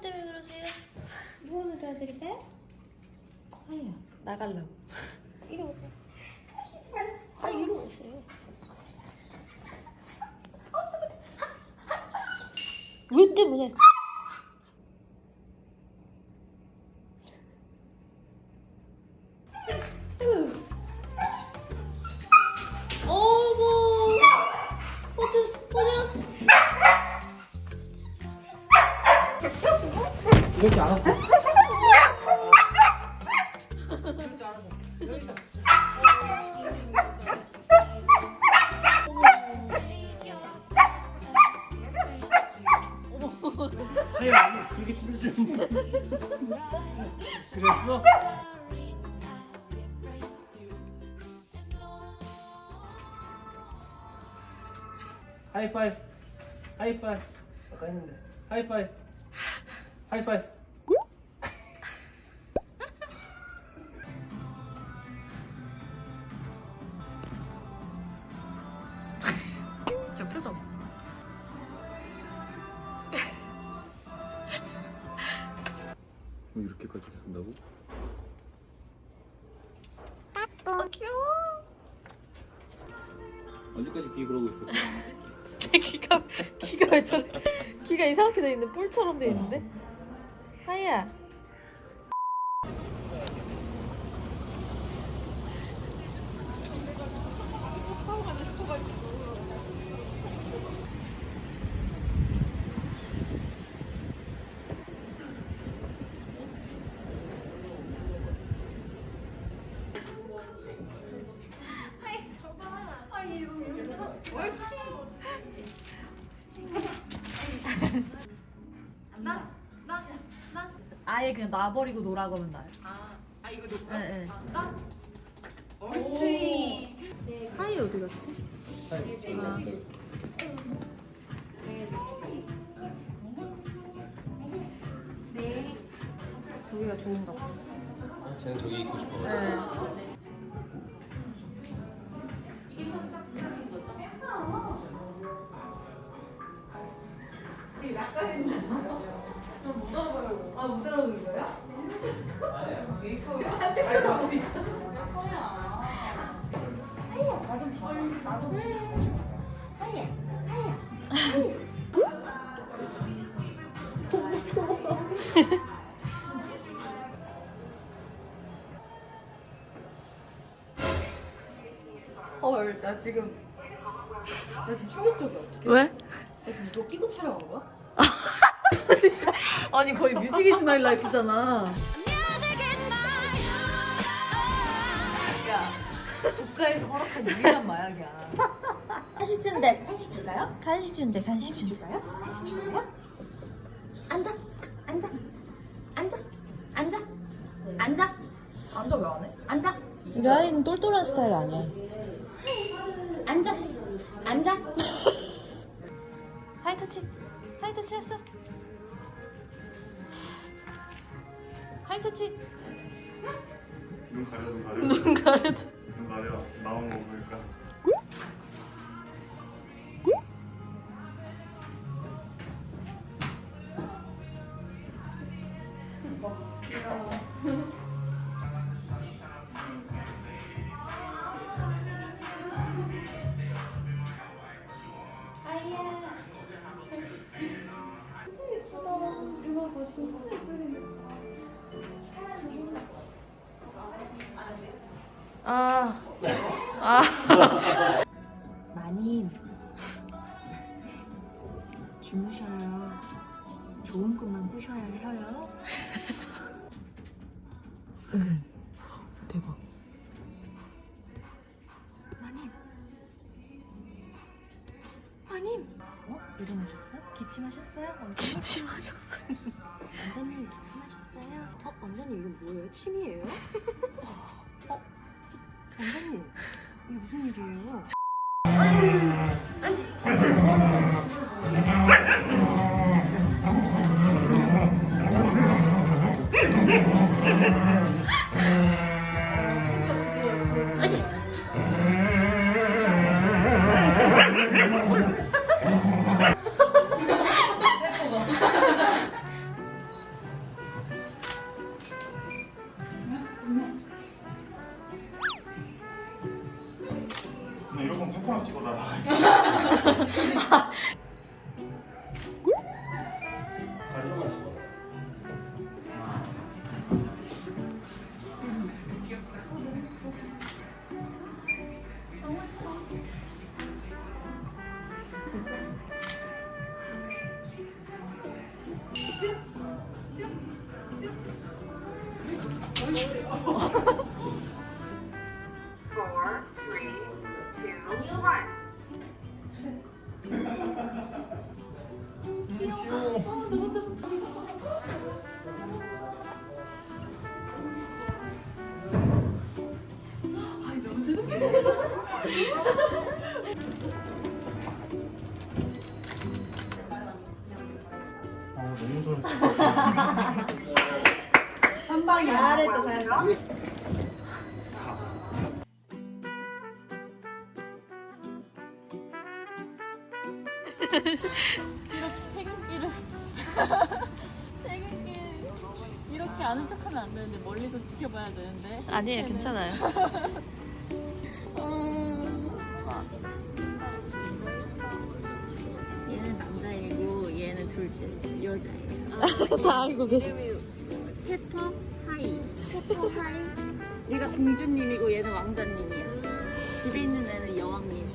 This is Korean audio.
것 때문에 그러세요? 무엇을 도와드릴까요? 하야 나갈라고. 이리 오세요. 아, 이리 오세요. 왜 때문에? 이렇게 안 왔어? 하야 그렇게 힘들지 그랬어? 하이파이브 하이파이브 아까 했는데 하이파이브 하이파이브 저 표정. 뭐 이렇게까지 쓴다고? 아, 귀여워. 언제까지 귀 그러고 있어? 제 귀가 귀가 왜 저래? 귀가 이상하게 돼 있는데 뿔처럼 돼 있는데. 하이 아예 그냥 놔버리고 놀아 그러면 나요. 아, 아 이거 놓고? 네, 네. 아, 나? 옳지. 하이 어디 갔지? 아. 저기가 좋은가 보다. 쟤는 저기 있고 싶어 네. 아 못 알아보는 거야? 헐, 나 지금 나 지금 충격적이야. 어떡해? 왜? 나 지금 이거 끼고 촬영한 거야? 진짜. 아니 거의 music is my life잖아. 야, 국가에서 허락한 유일한 마약이야. 간식 준대 간식 줄까요? 간식 준대 간식 준대 줄까요? 간식 줄까요? 앉아. 앉아. 앉아. 앉아. 앉아. 앉아 왜 안 해? 앉아. 우리 아이는 똘똘한 스타일 아니야. 앉아. 앉아. 하이터치. 하이터치 했어 하이터치? 눈 가려 눈 가려. 눈 가려줘. 눈 가려. 나온 거 보니까. 아 아. 마님 주무셔요 좋은 꿈만 꾸셔야 해요 대박 마님 마님 어? 일어나셨어요? 기침하셨어요? 원장님? 기침하셨어요 원장님 기침하셨어요? 어? 원장님 이건 뭐예요? 침이에요? 원장님 이게 무슨 일이에요? 아이씨. Two, one. 아 너무 잘했어. 잘했다 잘했다. 퇴근길을 퇴근길 이렇게 아는 척하면 안 되는데 멀리서 지켜봐야 되는데. 아니에요 괜찮아요. 얘는 남자이고 얘는 둘째 여자예요. 다 알고 계셔. 페퍼 hi. 페퍼 hi? 얘가 공주님이고 얘는 왕자님이야. 집에 있는 애는 여왕님